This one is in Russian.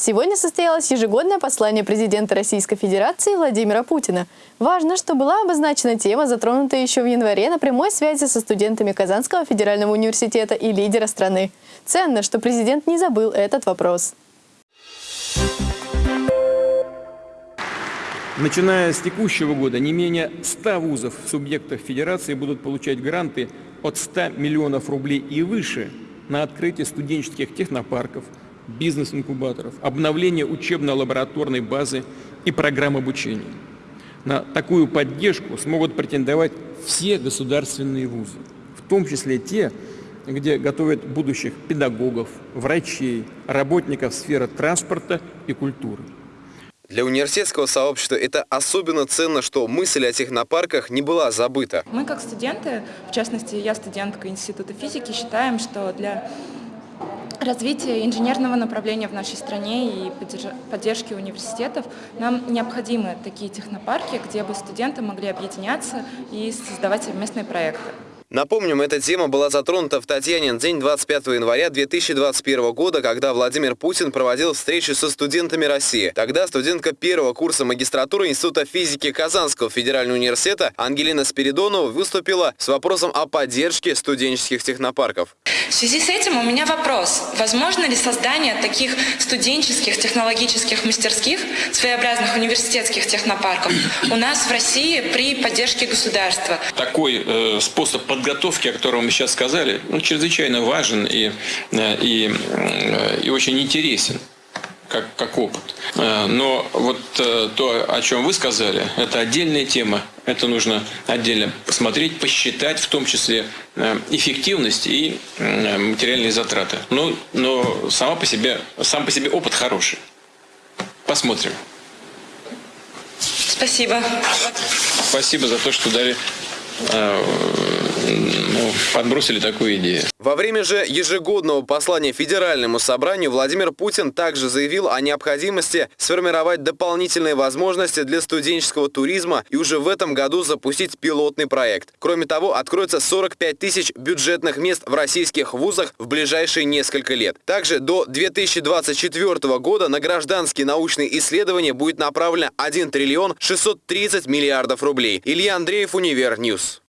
Сегодня состоялось ежегодное послание президента Российской Федерации Владимира Путина. Важно, что была обозначена тема, затронутая еще в январе на прямой связи со студентами Казанского федерального университета и лидера страны. Ценно, что президент не забыл этот вопрос. Начиная с текущего года не менее 100 вузов в субъектах Федерации будут получать гранты от 100 миллионов рублей и выше на открытие студенческих технопарков, бизнес-инкубаторов, обновление учебно-лабораторной базы и программ обучения. На такую поддержку смогут претендовать все государственные вузы, в том числе те, где готовят будущих педагогов, врачей, работников сферы транспорта и культуры. Для университетского сообщества это особенно ценно, что мысль о технопарках не была забыта. Мы как студенты, в частности я студентка Института физики, считаем, что для развития инженерного направления в нашей стране и поддержки университетов нам необходимы такие технопарки, где бы студенты могли объединяться и создавать совместные проекты. Напомним, эта тема была затронута в Татьянин день 25 января 2021 года, когда Владимир Путин проводил встречу со студентами России. Тогда студентка первого курса магистратуры Института физики Казанского федерального университета Ангелина Спиридонова выступила с вопросом о поддержке студенческих технопарков. В связи с этим у меня вопрос. Возможно ли создание таких студенческих технологических мастерских, своеобразных университетских технопарков у нас в России при поддержке государства? Такой э, способ поддержки подготовки, о котором мы сейчас сказали, ну, чрезвычайно важен и, э, и, э, и очень интересен как, как опыт. Э, но вот то, о чем вы сказали, это отдельная тема. Это нужно отдельно посмотреть, посчитать, в том числе эффективность и материальные затраты. Но, но сама по себе, сам по себе опыт хороший. Посмотрим. Спасибо. Спасибо за то, что дали ну, подбросили такую идею. Во время же ежегодного послания Федеральному собранию Владимир Путин также заявил о необходимости сформировать дополнительные возможности для студенческого туризма и уже в этом году запустить пилотный проект. Кроме того, откроется 45 тысяч бюджетных мест в российских вузах в ближайшие несколько лет. Также до 2024 года на гражданские научные исследования будет направлено 1 триллион 630 миллиардов рублей. Илья Андреев, Универ Ньюс.